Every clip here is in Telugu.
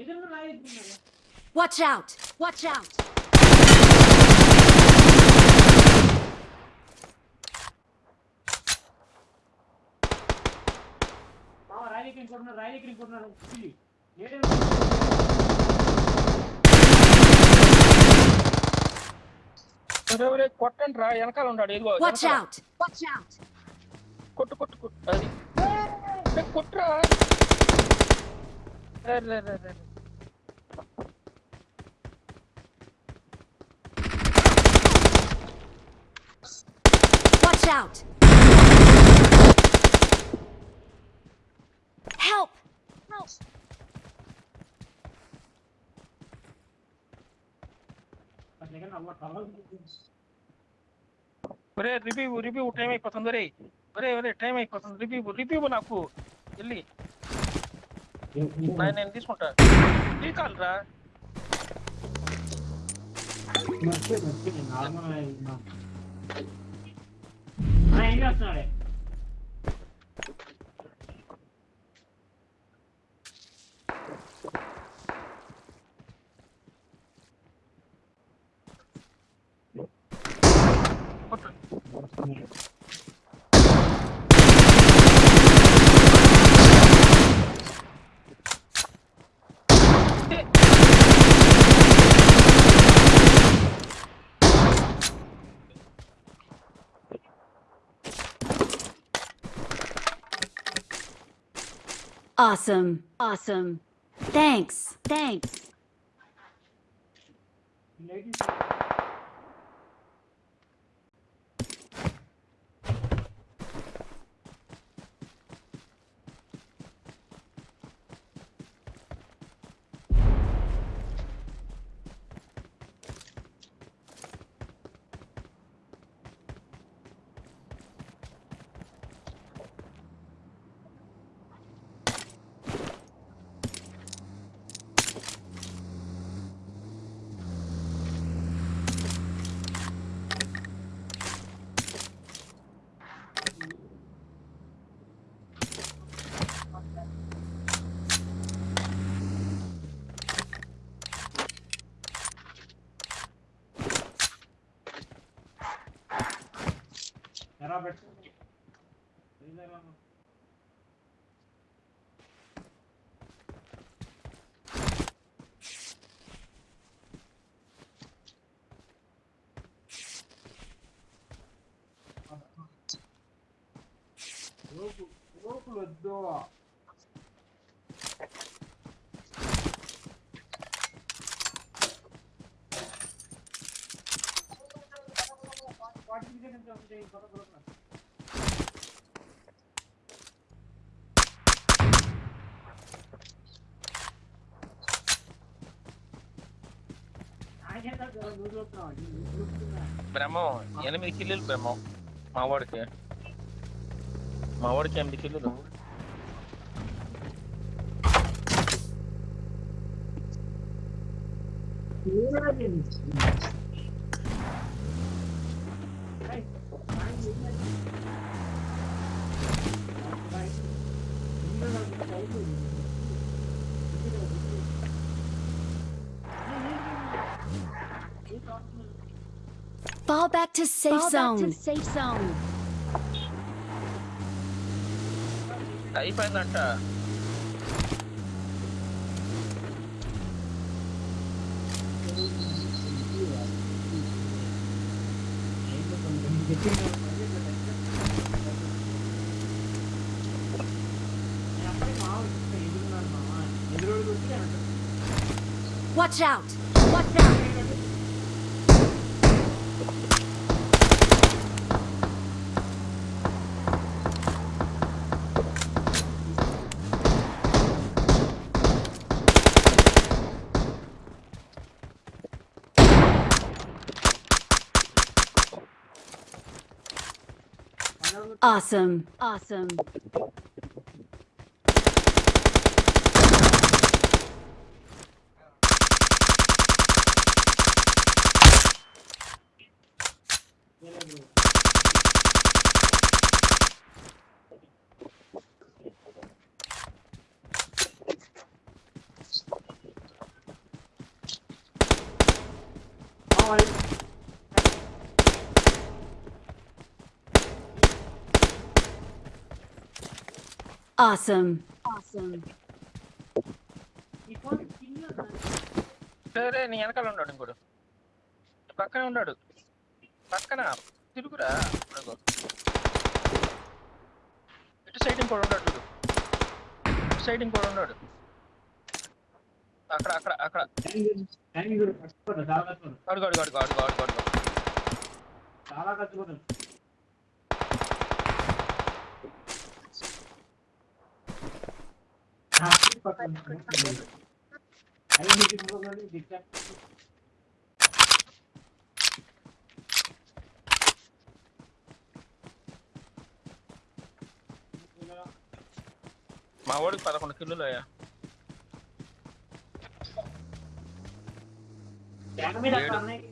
ఎదురు రాయి ఎత్తుకున్నారు. Watch out! Watch out! మామ రాయి ఎక్కి ఇంకోటున్నారు రాయి ఎక్కి ఇంకోటున్నారు పిల్లి ఏడే ఒరే, ఒరే, కొట్టండి రా వెనకాల ఉన్నాడు ఇదిగో Watch వెనకాల. out! Watch out! కొట్టు కొట్టు కొట్టు అది ఏ, కొట్టురా రే, రే, రే, రే. out! Help! Help! अरे रिव्यू रिव्यू टाइम एक पसंद रे अरे अरे टाइम एक पसंद रिव्यू रिव्यू बना को जल्दी नहीं नहीं दिस मोटर ठीक चल रहा है मस्त है नॉर्मल है I know sorry. What the? Awesome! Awesome! Thanks! Thanks! Beraber çıktık. Beyler ama. Open the door. What do you get in the day? బ్రహ్మం ఎనిమిది కిల్లులు బ్రహ్మం మా వాడికి మా వాడికి ఎనిమిది కిల్లులు Fall back to safe Fall zone! back to safe zone. అయిపోయిందంట Watch out! Watch out! Awesome! Awesome! Awesome. Awesome. సరే నీ వెనకాల ఉన్నాడు ఇంకోడు. పక్కనే ఉన్నాడు. పక్కన. తిరుగురా. ఇటు సైడ్ ఇంకోడు ఉన్నాడు చూడు. ఇటు సైడ్ ఇంకోడు ఉన్నాడు. అక్కడ అక్కడ అక్కడ. అడుగు అడుగు అడుగు అడుగు అడుగు అడుగు. చాలా కష్టపడ్డా మా వాడికి పదకొండు కిలోలు అయ్యా మీద ఏడు. అన్నయ్య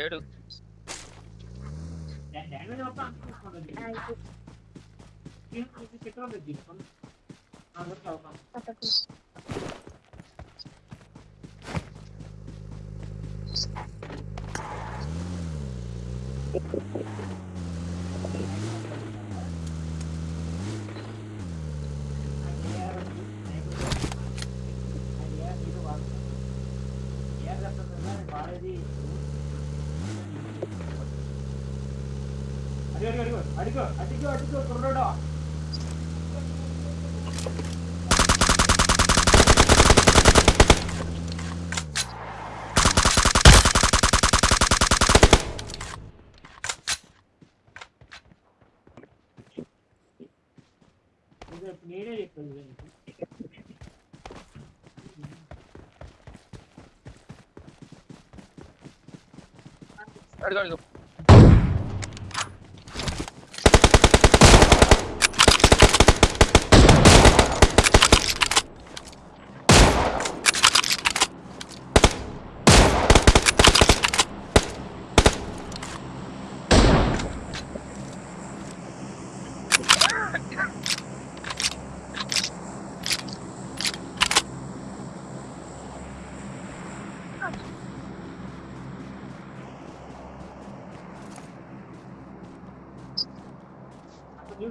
ఏడు அடிக்கோ அடிக்கோ அடிக்கோ சொல்றடா sorry, sorry. అసలు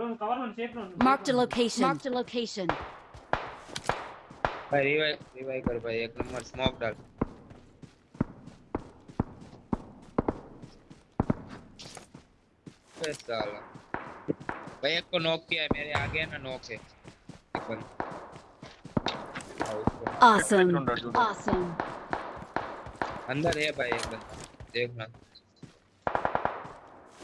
Mark the location. Mark the location. भाई रिवाइव रिवाइव कर भाई एक नंबर स्मोक डाल। साला। भाई एक को नॉक किया है मेरे आगे ना नॉक से। awesome. ऑसम अंदर है भाई एक बंदा। देखना।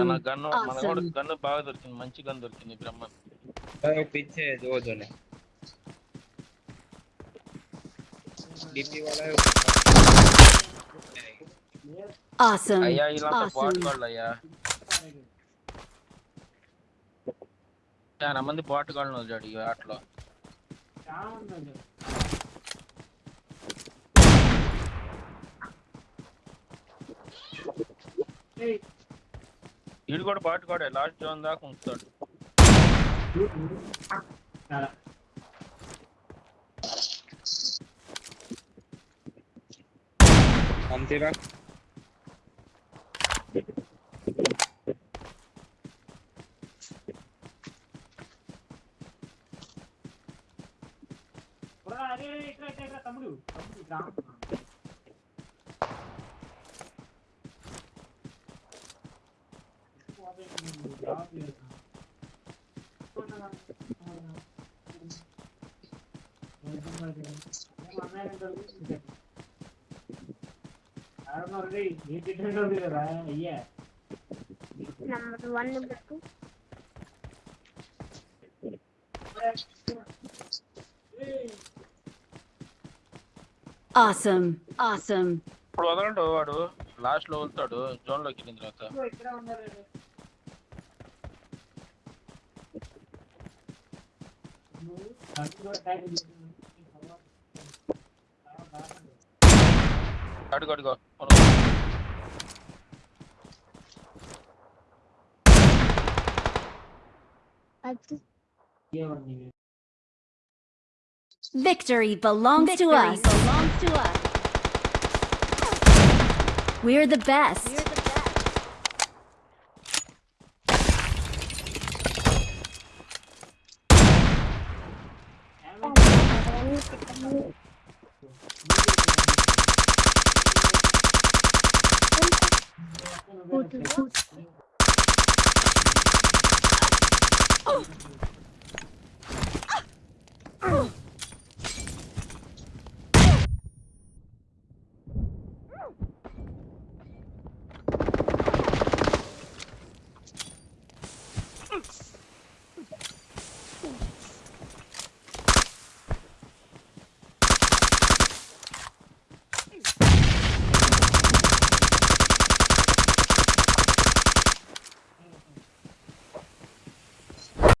మన మన కూడా గన్ బాగా దొరికింది మంచి గన్ దొరికింది బ్రహ్మ. పిచ్చే దోదోనే డిపి వాలా అయ్యా ఇలా బాట్ అయ్యా. చాలా మంది బాట్ గాళ్ళు వచ్చాడు ఈ ఆటలో. వీడు కూడా పాటుకోడే లాస్ట్ జోన్ దాకా ఉంటాడు అంతేరా తమ్ముడు. తమ్ముడు number one book Awesome. Awesome. ఇప్పుడు వదలండు వాడు లాస్ట్లో వెళ్తాడు జోన్లోకి వెళ్ళిన తర్వాత Gotta go, go. Victory belongs Victory to us. Belongs to us. We're the best. We're the Вот, вот.